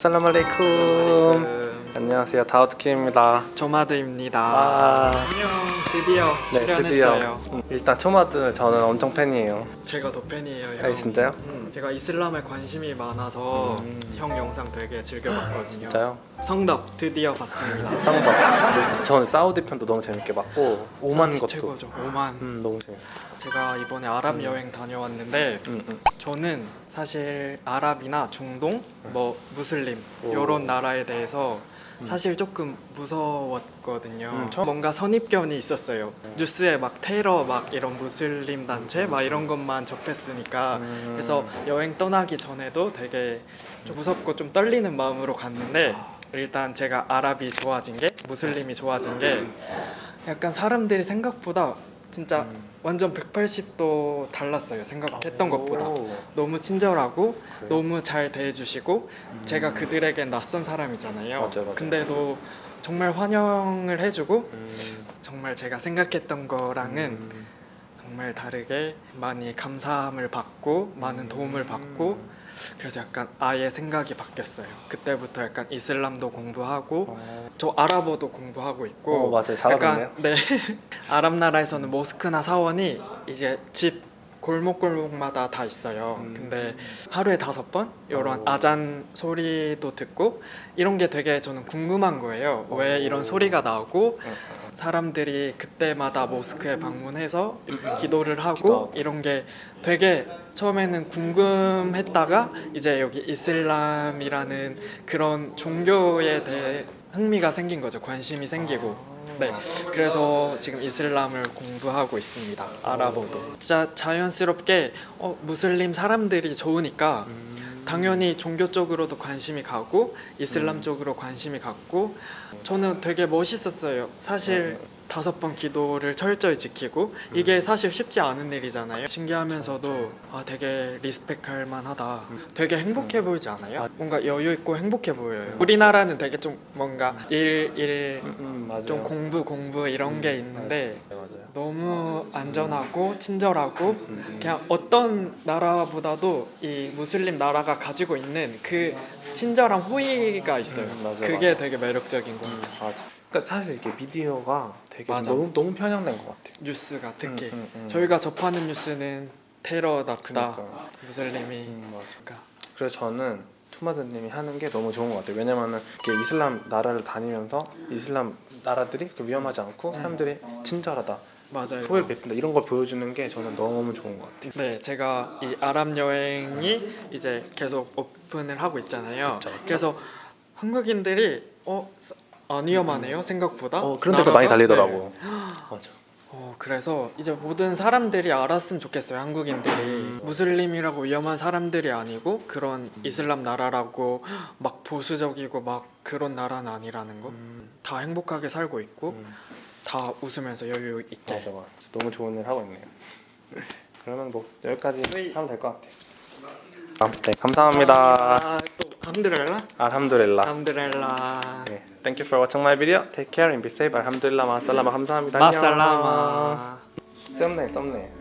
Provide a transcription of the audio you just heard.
살라말레이쿰 안녕하세요 다우트킴입니다 조마드입니다. 아, 안녕, 드디어 네 출연했어요. 드디어 음, 일단 초마드 저는 엄청 팬이에요 제가 더 팬이에요. 형. 아 진짜요? 음, 제가 이슬람에 관심이 많아서 음. 형 영상 되게 즐겨봤거든요. 진짜요? 성덕 드디어 봤습니다. 상박 저는 사우디 편도 너무 재밌게 봤고 오만 것도 최고죠. 오만. 음 너무 재밌어요 제가 이번에 아랍 음. 여행 다녀왔는데 음, 음. 저는 사실 아랍이나 중동, 뭐 무슬림 오. 이런 나라에 대해서 음. 사실 조금 무서웠거든요. 음, 뭔가 선입견이 있었어요. 음. 뉴스에 막 테러 막 이런 무슬림 단체 막 이런 것만 접했으니까 음. 그래서 여행 떠나기 전에도 되게 좀 무섭고 좀 떨리는 마음으로 갔는데 일단 제가 아랍이 좋아진 게 무슬림이 좋아진 게 약간 사람들이 생각보다 진짜 음. 완전 180도 달랐어요 생각했던 것보다 오. 너무 친절하고 그래요? 너무 잘 대해주시고 음. 제가 그들에겐 낯선 사람이잖아요 맞아요, 맞아요. 근데도 정말 환영을 해주고 음. 정말 제가 생각했던 거랑은 음. 정말 다르게 많이 감사함을 받고 많은 도움을 받고 음. 그래서 약간 아예 생각이 바뀌었어요 그때부터 약간 이슬람도 공부하고 어. 저 아랍어도 공부하고 있고 어, 맞아요. 약간 네 아랍 나라에서는 모스크나 사원이 이제 집 골목골목마다 다 있어요. 음. 근데 하루에 다섯 번 이런 오. 아잔 소리도 듣고 이런 게 되게 저는 궁금한 거예요. 왜 오. 이런 소리가 나고 음, 사람들이 그때마다 모스크에 방문해서 음. 기도를 하고. 이런 게 되게 처음에는 궁금했다가 이제 여기 이슬람이라는 그런 종교에 대해 흥미가 생긴 거죠. 관심이 생기고. 네. 그래서 지금 이슬람을 공부하고 있습니다. 아랍어도. 진짜 자연스럽게 어, 무슬림 사람들이 좋으니까 음. 당연히 종교 쪽으로도 관심이 가고 이슬람 음. 쪽으로 관심이 갔고 저는 되게 멋있었어요. 사실 음. 다섯 번 기도를 철저히 지키고 이게 사실 쉽지 않은 일이잖아요. 신기하면서도 아 되게 리스펙할 만하다. 되게 행복해 보이지 않아요? 아. 뭔가 여유 있고 행복해 보여요. 우리나라는 되게 좀 뭔가 일일 음, 음. 좀 공부 공부 이런 게 있는데. 너무 안전하고 친절하고 음, 음. 그냥 어떤 나라보다도 이 무슬림 나라가 가지고 있는 그 친절한 호의가 있어요. 음, 맞아요, 그게 맞아요. 되게 매력적인 거. 음, 맞아. 그러니까 사실 이게 미디어가 되게 맞아. 너무 너무 편향된 것 같아요. 뉴스가 특히 음, 음, 음. 저희가 접하는 뉴스는 테러 났다, 그러니까요. 무슬림이 음, 맞아. 그러니까 그래서 저는 투마드님이 하는 게 너무 좋은 것 같아요. 왜냐면은 이슬람 나라를 다니면서 이슬람 나라들이 그 위험하지 않고 사람들이 친절하다, 맞아요. 호의를 베푼다 이런 걸 보여주는 게 저는 너무 좋은 것 같아요. 네, 제가 이 아랍 여행이 이제 계속 오픈을 하고 있잖아요. 그쵸. 그래서 한국인들이 어, 사- 안 위험하네요 생각보다. 어, 그런 댓글 많이? 달리더라고. 네. 맞아. 어, 그래서 이제 모든 사람들이 알았으면 좋겠어요 한국인들이 음. 무슬림이라고 위험한 사람들이 아니고 그런 이슬람 나라라고 막 보수적이고 막 그런 나라는 아니라는 거. 음, 다 행복하게 살고 있고 음, 다 웃으면서 여유 있게. 맞아, 맞아. 너무 좋은 일 하고 있네요. 그러면 뭐 여기까지 네. 하면 될 것 같아요. 아, 네, 감사합니다. 아, 또 함드렐라? 알함두릴라. 함드렐라. 네, thank you for watching my video. Take care and be safe. 알함두릴라 마살라마 감사합니다. 마살라마. 썸네일, 썸네일.